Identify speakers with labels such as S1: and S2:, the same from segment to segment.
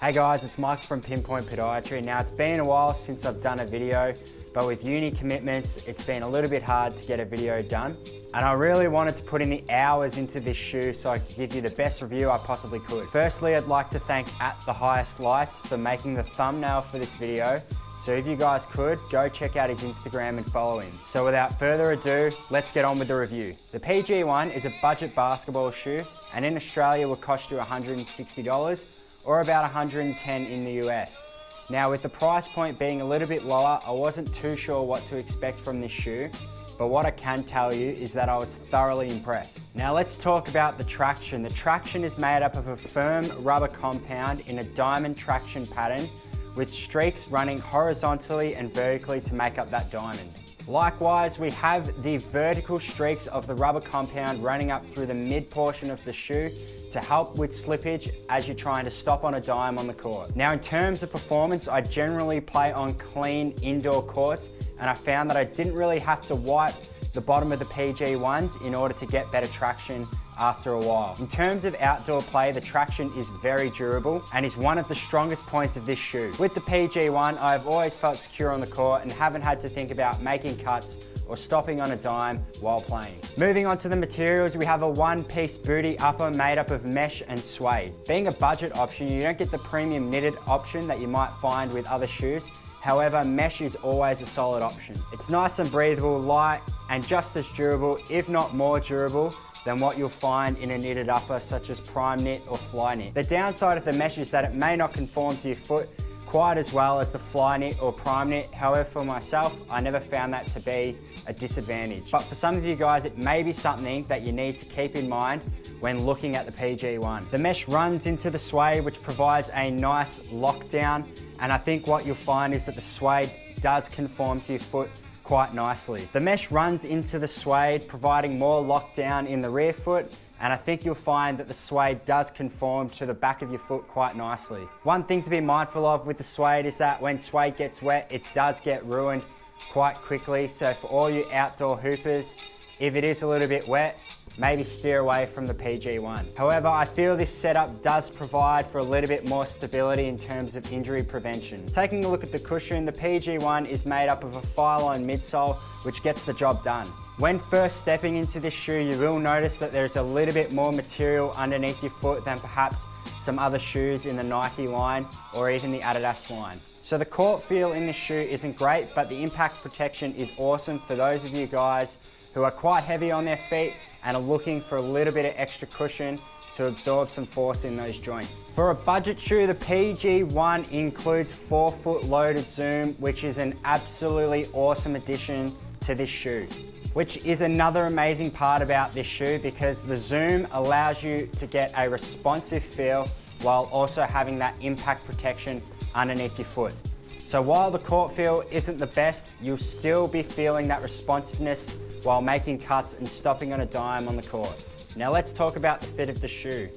S1: Hey guys, it's Mike from Pinpoint Podiatry. Now it's been a while since I've done a video, but with uni commitments, it's been a little bit hard to get a video done. And I really wanted to put in the hours into this shoe so I could give you the best review I possibly could. Firstly, I'd like to thank At The Highest Lights for making the thumbnail for this video. So if you guys could, go check out his Instagram and follow him. So without further ado, let's get on with the review. The PG1 is a budget basketball shoe and in Australia will cost you $160 or about 110 in the US. Now with the price point being a little bit lower, I wasn't too sure what to expect from this shoe, but what I can tell you is that I was thoroughly impressed. Now let's talk about the traction. The traction is made up of a firm rubber compound in a diamond traction pattern with streaks running horizontally and vertically to make up that diamond. Likewise, we have the vertical streaks of the rubber compound running up through the mid portion of the shoe to help with slippage as you're trying to stop on a dime on the court. Now in terms of performance, I generally play on clean indoor courts and I found that I didn't really have to wipe the bottom of the PG ones in order to get better traction after a while. In terms of outdoor play, the traction is very durable and is one of the strongest points of this shoe. With the PG1, I've always felt secure on the court and haven't had to think about making cuts or stopping on a dime while playing. Moving on to the materials, we have a one-piece booty upper made up of mesh and suede. Being a budget option, you don't get the premium knitted option that you might find with other shoes, However, mesh is always a solid option. It's nice and breathable, light, and just as durable, if not more durable, than what you'll find in a knitted upper such as Primeknit or Flyknit. The downside of the mesh is that it may not conform to your foot quite as well as the Flyknit or Primeknit. However, for myself, I never found that to be a disadvantage. But for some of you guys, it may be something that you need to keep in mind when looking at the PG1. The mesh runs into the suede, which provides a nice lockdown. And I think what you'll find is that the suede does conform to your foot quite nicely. The mesh runs into the suede, providing more lockdown in the rear foot, and I think you'll find that the suede does conform to the back of your foot quite nicely. One thing to be mindful of with the suede is that when suede gets wet, it does get ruined quite quickly. So for all you outdoor hoopers, if it is a little bit wet, maybe steer away from the PG1. However, I feel this setup does provide for a little bit more stability in terms of injury prevention. Taking a look at the cushion, the PG1 is made up of a Phylon midsole, which gets the job done. When first stepping into this shoe, you will notice that there's a little bit more material underneath your foot than perhaps some other shoes in the Nike line or even the Adidas line. So the court feel in this shoe isn't great, but the impact protection is awesome for those of you guys who are quite heavy on their feet and are looking for a little bit of extra cushion to absorb some force in those joints. For a budget shoe, the PG1 includes forefoot loaded zoom, which is an absolutely awesome addition to this shoe. Which is another amazing part about this shoe because the zoom allows you to get a responsive feel while also having that impact protection underneath your foot. So while the court feel isn't the best, you'll still be feeling that responsiveness while making cuts and stopping on a dime on the court. Now let's talk about the fit of the shoe.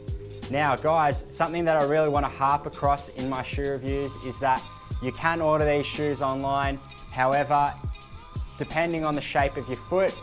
S1: Now guys, something that I really want to harp across in my shoe reviews is that you can order these shoes online. However, depending on the shape of your foot,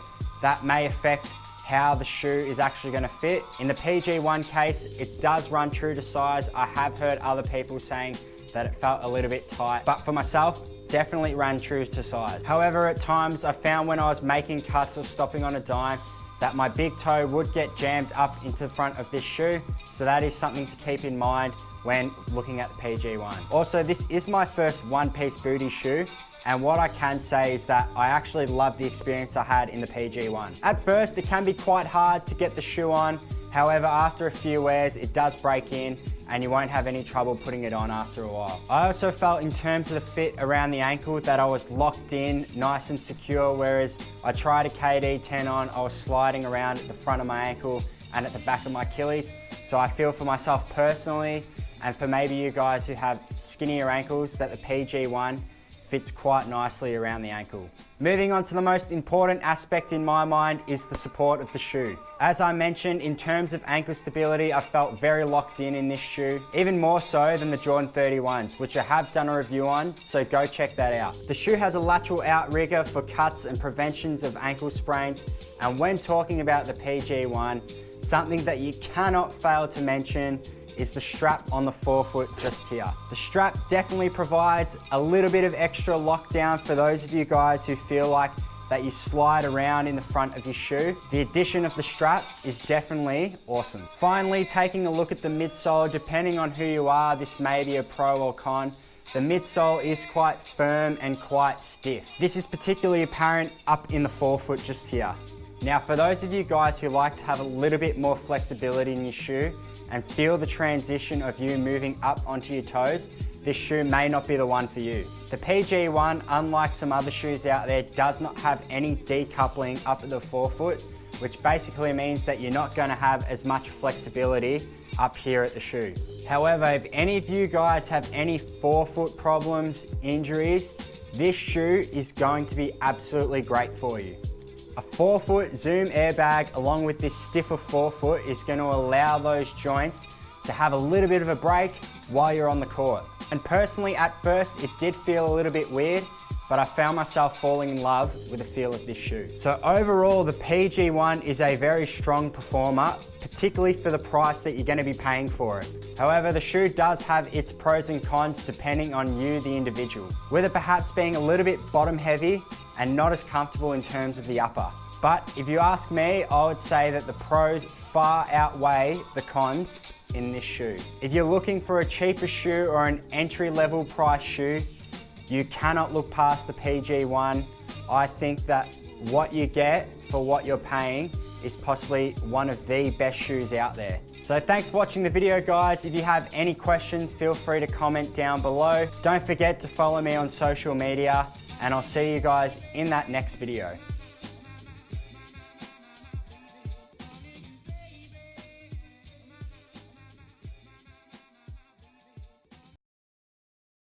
S1: that may affect how the shoe is actually going to fit. In the PG1 case, it does run true to size. I have heard other people saying that it felt a little bit tight, but for myself, definitely ran true to size. However, at times I found when I was making cuts or stopping on a dime that my big toe would get jammed up into the front of this shoe. So that is something to keep in mind when looking at the PG1. Also, this is my first one-piece booty shoe and what I can say is that I actually love the experience I had in the PG1. At first, it can be quite hard to get the shoe on. However, after a few wears, it does break in and you won't have any trouble putting it on after a while. I also felt in terms of the fit around the ankle that I was locked in, nice and secure, whereas I tried a KD10 on, I was sliding around at the front of my ankle and at the back of my Achilles. So I feel for myself personally, and for maybe you guys who have skinnier ankles, that the PG1 fits quite nicely around the ankle. Moving on to the most important aspect in my mind is the support of the shoe. As I mentioned, in terms of ankle stability, I felt very locked in in this shoe, even more so than the Jordan 31s, which I have done a review on, so go check that out. The shoe has a lateral outrigger for cuts and preventions of ankle sprains, and when talking about the PG1, something that you cannot fail to mention is the strap on the forefoot just here. The strap definitely provides a little bit of extra lockdown for those of you guys who feel like that you slide around in the front of your shoe. The addition of the strap is definitely awesome. Finally, taking a look at the midsole, depending on who you are, this may be a pro or con, the midsole is quite firm and quite stiff. This is particularly apparent up in the forefoot just here. Now for those of you guys who like to have a little bit more flexibility in your shoe and feel the transition of you moving up onto your toes, this shoe may not be the one for you. The PG1, unlike some other shoes out there, does not have any decoupling up at the forefoot, which basically means that you're not gonna have as much flexibility up here at the shoe. However, if any of you guys have any forefoot problems, injuries, this shoe is going to be absolutely great for you. A forefoot zoom airbag along with this stiffer forefoot is going to allow those joints to have a little bit of a break while you're on the court. And personally, at first, it did feel a little bit weird, but I found myself falling in love with the feel of this shoe. So overall, the PG1 is a very strong performer, particularly for the price that you're gonna be paying for it. However, the shoe does have its pros and cons depending on you, the individual. With it perhaps being a little bit bottom heavy and not as comfortable in terms of the upper. But if you ask me, I would say that the pros far outweigh the cons in this shoe. If you're looking for a cheaper shoe or an entry level price shoe, you cannot look past the PG1. I think that what you get for what you're paying is possibly one of the best shoes out there. So thanks for watching the video guys. If you have any questions, feel free to comment down below. Don't forget to follow me on social media and I'll see you guys in that next video.